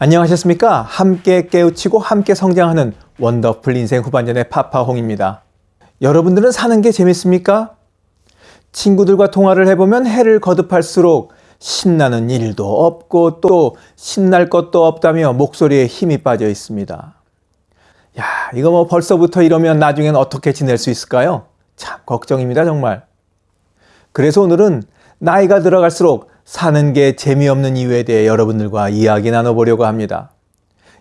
안녕하셨습니까? 함께 깨우치고 함께 성장하는 원더풀 인생 후반전의 파파홍입니다. 여러분들은 사는 게 재밌습니까? 친구들과 통화를 해보면 해를 거듭할수록 신나는 일도 없고 또 신날 것도 없다며 목소리에 힘이 빠져 있습니다. 야, 이거 뭐 벌써부터 이러면 나중엔 어떻게 지낼 수 있을까요? 참 걱정입니다, 정말. 그래서 오늘은 나이가 들어갈수록 사는 게 재미없는 이유에 대해 여러분들과 이야기 나눠보려고 합니다.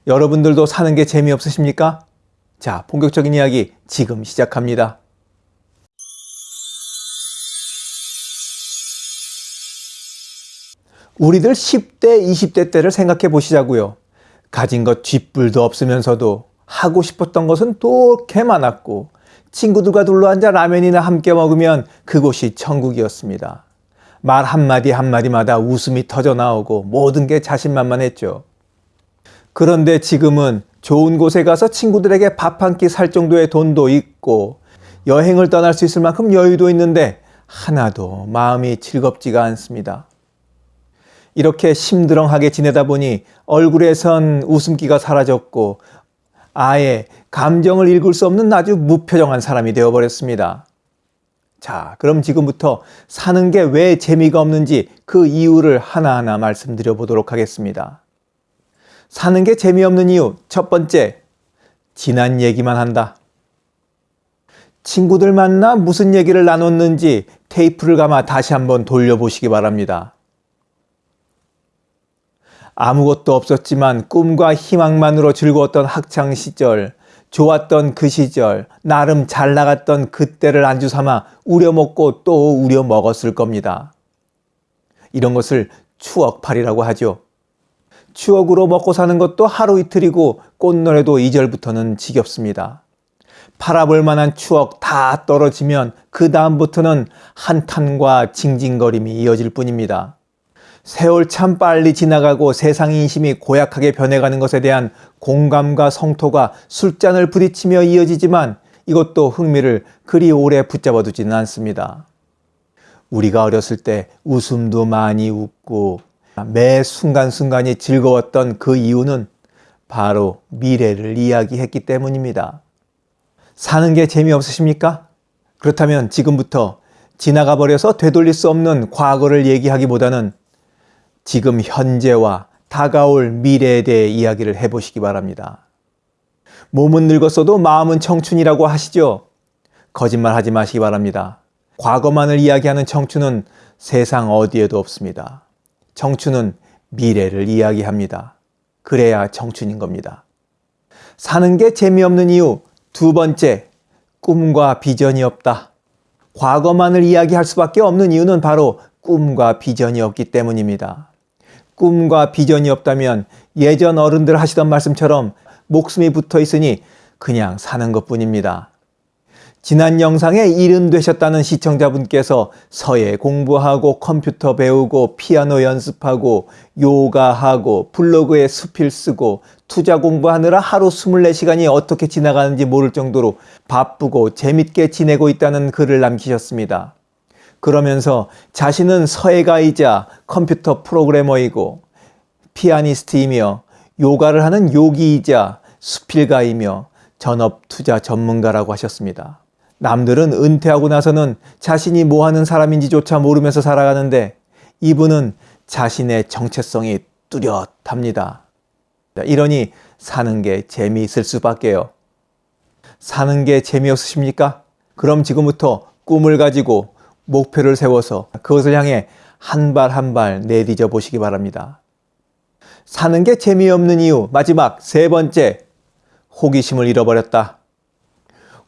여러분들도 사는 게 재미없으십니까? 자, 본격적인 이야기 지금 시작합니다. 우리들 10대, 20대 때를 생각해 보시자고요. 가진 것 쥐뿔도 없으면서도 하고 싶었던 것은 또개 많았고 친구들과 둘러앉아 라면이나 함께 먹으면 그곳이 천국이었습니다. 말 한마디 한마디마다 웃음이 터져 나오고 모든 게 자신만만했죠. 그런데 지금은 좋은 곳에 가서 친구들에게 밥 한 끼 살 정도의 돈도 있고 여행을 떠날 수 있을 만큼 여유도 있는데 하나도 마음이 즐겁지가 않습니다. 이렇게 심드렁하게 지내다 보니 얼굴에선 웃음기가 사라졌고 아예 감정을 읽을 수 없는 아주 무표정한 사람이 되어버렸습니다. 자, 그럼 지금부터 사는 게 왜 재미가 없는지 그 이유를 하나하나 말씀드려 보도록 하겠습니다. 사는 게 재미없는 이유 첫 번째, 지난 얘기만 한다. 친구들 만나 무슨 얘기를 나눴는지 테이프를 감아 다시 한번 돌려보시기 바랍니다. 아무것도 없었지만 꿈과 희망만으로 즐거웠던 학창 시절, 좋았던 그 시절, 나름 잘 나갔던 그때를 안주 삼아 우려먹고 또 우려먹었을 겁니다. 이런 것을 추억팔이라고 하죠. 추억으로 먹고 사는 것도 하루 이틀이고 꽃노래도 2절부터는 지겹습니다. 팔아볼 만한 추억 다 떨어지면 그 다음부터는 한탄과 징징거림이 이어질 뿐입니다. 세월 참 빨리 지나가고 세상 인심이 고약하게 변해가는 것에 대한 공감과 성토가 술잔을 부딪히며 이어지지만 이것도 흥미를 그리 오래 붙잡아 두지는 않습니다. 우리가 어렸을 때 웃음도 많이 웃고 매 순간순간이 즐거웠던 그 이유는 바로 미래를 이야기했기 때문입니다. 사는 게 재미없으십니까? 그렇다면 지금부터 지나가 버려서 되돌릴 수 없는 과거를 얘기하기보다는 지금 현재와 다가올 미래에 대해 이야기를 해보시기 바랍니다. 몸은 늙었어도 마음은 청춘이라고 하시죠? 거짓말 하지 마시기 바랍니다. 과거만을 이야기하는 청춘은 세상 어디에도 없습니다. 청춘은 미래를 이야기합니다. 그래야 청춘인 겁니다. 사는 게 재미없는 이유 두 번째, 꿈과 비전이 없다. 과거만을 이야기할 수밖에 없는 이유는 바로 꿈과 비전이 없기 때문입니다. 꿈과 비전이 없다면 예전 어른들 하시던 말씀처럼 목숨이 붙어 있으니 그냥 사는 것 뿐입니다. 지난 영상에 일은 되셨다는 시청자분께서 서예 공부하고 컴퓨터 배우고 피아노 연습하고 요가하고 블로그에 수필 쓰고 투자 공부하느라 하루 24시간이 어떻게 지나가는지 모를 정도로 바쁘고 재밌게 지내고 있다는 글을 남기셨습니다. 그러면서 자신은 서예가이자 컴퓨터 프로그래머이고 피아니스트이며 요가를 하는 요기이자 수필가이며 전업 투자 전문가라고 하셨습니다. 남들은 은퇴하고 나서는 자신이 뭐 하는 사람인지조차 모르면서 살아가는데 이분은 자신의 정체성이 뚜렷합니다. 이러니 사는 게 재미있을 수밖에요. 사는 게 재미없으십니까? 그럼 지금부터 꿈을 가지고 목표를 세워서 그것을 향해 한 발 한 발 내디뎌 보시기 바랍니다. 사는 게 재미없는 이유 마지막 세 번째 호기심을 잃어버렸다.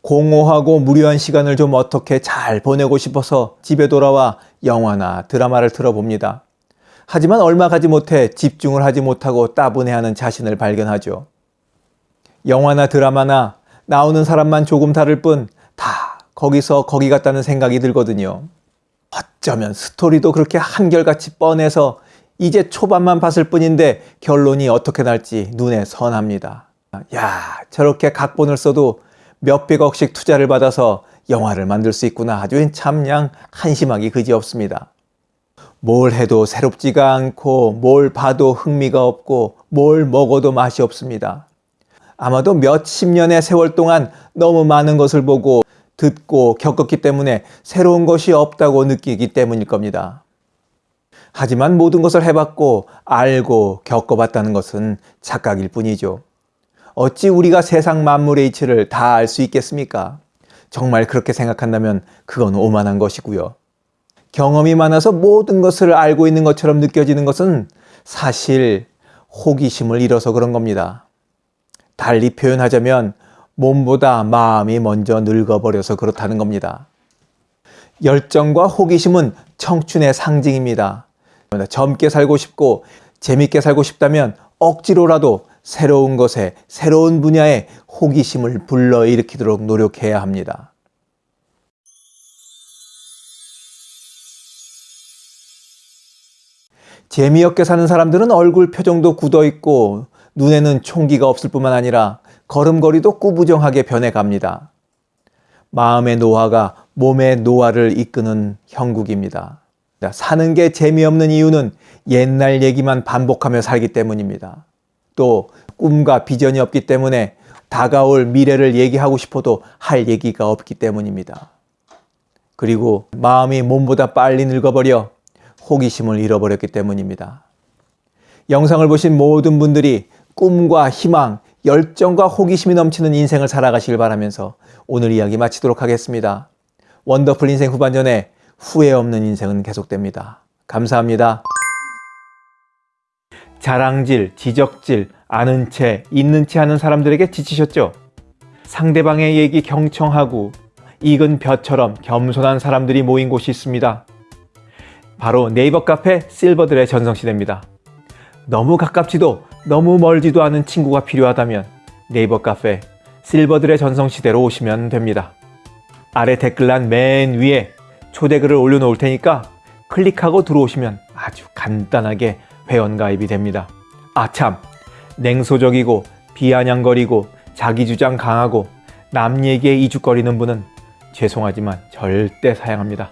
공허하고 무료한 시간을 좀 어떻게 잘 보내고 싶어서 집에 돌아와 영화나 드라마를 틀어봅니다. 하지만 얼마 가지 못해 집중을 하지 못하고 따분해하는 자신을 발견하죠. 영화나 드라마나 나오는 사람만 조금 다를 뿐다 거기서 거기 같다는 생각이 들거든요. 어쩌면 스토리도 그렇게 한결같이 뻔해서 이제 초반만 봤을 뿐인데 결론이 어떻게 날지 눈에 선합니다. 야 저렇게 각본을 써도 몇백억씩 투자를 받아서 영화를 만들 수 있구나 아주 참양 한심하기 그지없습니다. 뭘 해도 새롭지가 않고 뭘 봐도 흥미가 없고 뭘 먹어도 맛이 없습니다. 아마도 몇십 년의 세월 동안 너무 많은 것을 보고 듣고 겪었기 때문에 새로운 것이 없다고 느끼기 때문일 겁니다. 하지만 모든 것을 해봤고 알고 겪어봤다는 것은 착각일 뿐이죠. 어찌 우리가 세상 만물의 이치를 다 알 수 있겠습니까? 정말 그렇게 생각한다면 그건 오만한 것이고요. 경험이 많아서 모든 것을 알고 있는 것처럼 느껴지는 것은 사실 호기심을 잃어서 그런 겁니다. 달리 표현하자면 몸보다 마음이 먼저 늙어버려서 그렇다는 겁니다. 열정과 호기심은 청춘의 상징입니다. 젊게 살고 싶고 재밌게 살고 싶다면 억지로라도 새로운 것에 새로운 분야에 호기심을 불러일으키도록 노력해야 합니다. 재미없게 사는 사람들은 얼굴 표정도 굳어 있고 눈에는 총기가 없을 뿐만 아니라 걸음걸이도 꾸부정하게 변해갑니다. 마음의 노화가 몸의 노화를 이끄는 형국입니다. 사는 게 재미없는 이유는 옛날 얘기만 반복하며 살기 때문입니다. 또 꿈과 비전이 없기 때문에 다가올 미래를 얘기하고 싶어도 할 얘기가 없기 때문입니다. 그리고 마음이 몸보다 빨리 늙어버려 호기심을 잃어버렸기 때문입니다. 영상을 보신 모든 분들이 꿈과 희망, 열정과 호기심이 넘치는 인생을 살아가시길 바라면서 오늘 이야기 마치도록 하겠습니다. 원더풀 인생 후반전에 후회 없는 인생은 계속됩니다. 감사합니다. 자랑질, 지적질, 아는 채, 있는 채 하는 사람들에게 지치셨죠? 상대방의 얘기 경청하고 익은 벼처럼 겸손한 사람들이 모인 곳이 있습니다. 바로 네이버 카페 실버들의 전성시대입니다. 너무 가깝지도 너무 멀지도 않은 친구가 필요하다면 네이버 카페 실버들의 전성시대로 오시면 됩니다. 아래 댓글란 맨 위에 초대글을 올려놓을 테니까 클릭하고 들어오시면 아주 간단하게 회원가입이 됩니다. 아참 냉소적이고 비아냥거리고 자기주장 강하고 남 얘기에 이죽거리는 분은 죄송하지만 절대 사양합니다.